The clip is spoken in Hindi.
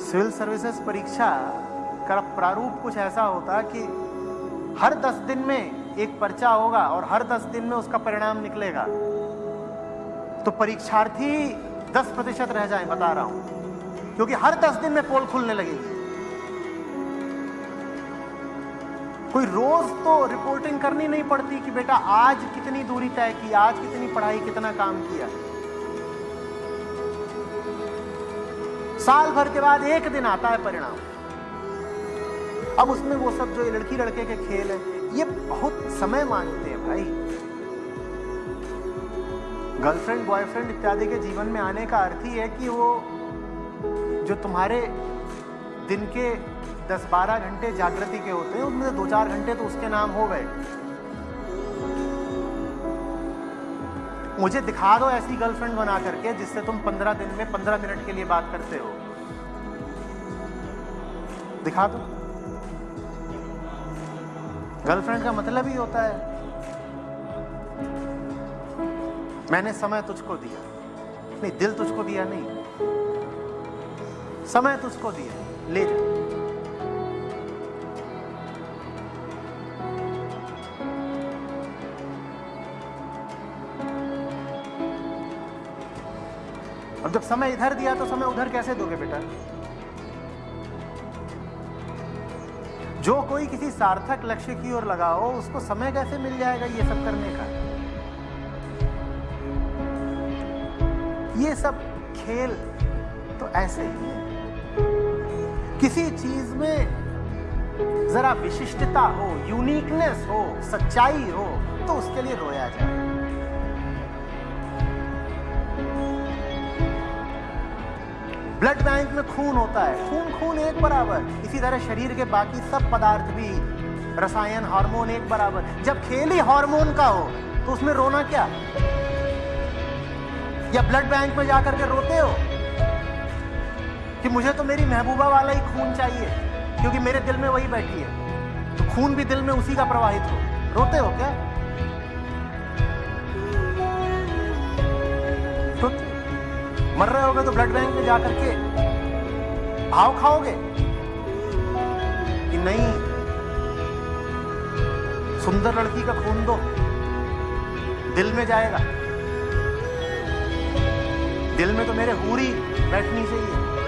सिविल सर्विसेज़ परीक्षा का प्रारूप कुछ ऐसा होता कि हर दस दिन में एक पर्चा होगा और हर दस दिन में उसका परिणाम निकलेगा। तो परीक्षार्थी दस प्रतिशत रह जाए, बता रहा हूँ, क्योंकि हर दस दिन में पोल खुलने लगेगी। कोई रोज तो रिपोर्टिंग करनी नहीं पड़ती कि बेटा आज कितनी दूरी तय की, आज कितनी पढ़ाई, कितना काम किया। साल भर के बाद एक दिन आता है परिणाम। अब उसमें वो सब जो ये लड़की लड़के के खेल है, ये बहुत समय मांगते हैं भाई। गर्लफ्रेंड बॉयफ्रेंड इत्यादि के जीवन में आने का अर्थ ही है कि वो जो तुम्हारे दिन के 10-12 घंटे जागृति के होते हैं उनमें से दो चार घंटे तो उसके नाम हो गए। मुझे दिखा दो ऐसी गर्लफ्रेंड बना करके जिससे तुम 15 दिन में 15 मिनट के लिए बात करते हो। दिखा दो। गर्लफ्रेंड का मतलब ही होता है। मैंने समय तुझको दिया। नहीं, दिल तुझको दिया नहीं। समय तुझको दिया। ले जा। अब जब समय इधर दिया तो समय उधर कैसे दोगे बेटा? जो कोई किसी सार्थक लक्ष्य की ओर लगाओ, उसको समय कैसे मिल जाएगा ये सब करने का? ये सब खेल तो ऐसे ही है। किसी चीज़ में जरा विशिष्टता हो यूनिकनेस हो, सच्चाई हो तो उसके लिए रोया जाए। ब्लड बैंक में खून होता है। खून खून एक बराबर। इसी तरह शरीर के बाकी सब पदार्थ भी, रसायन, हार्मोन एक बराबर। जब खेल ही हार्मोन का हो तो उसमें रोना क्या? या ब्लड बैंक में जाकर के रोते हो? कि मुझे तो मेरी महबूबा वाला ही खून चाहिए, क्योंकि मेरे दिल में वही बैठी है। तो खून भी दिल में उसी का प्रवाहित हो। रोते हो क्या? रोते मर रहे होगे तो ब्लड बैंक में जाकर के भाव खाओगे? कि नहीं? सुंदर लड़की का खून दो। दिल में जाएगा। दिल में तो मेरे हूरी बैठनी चाहिए।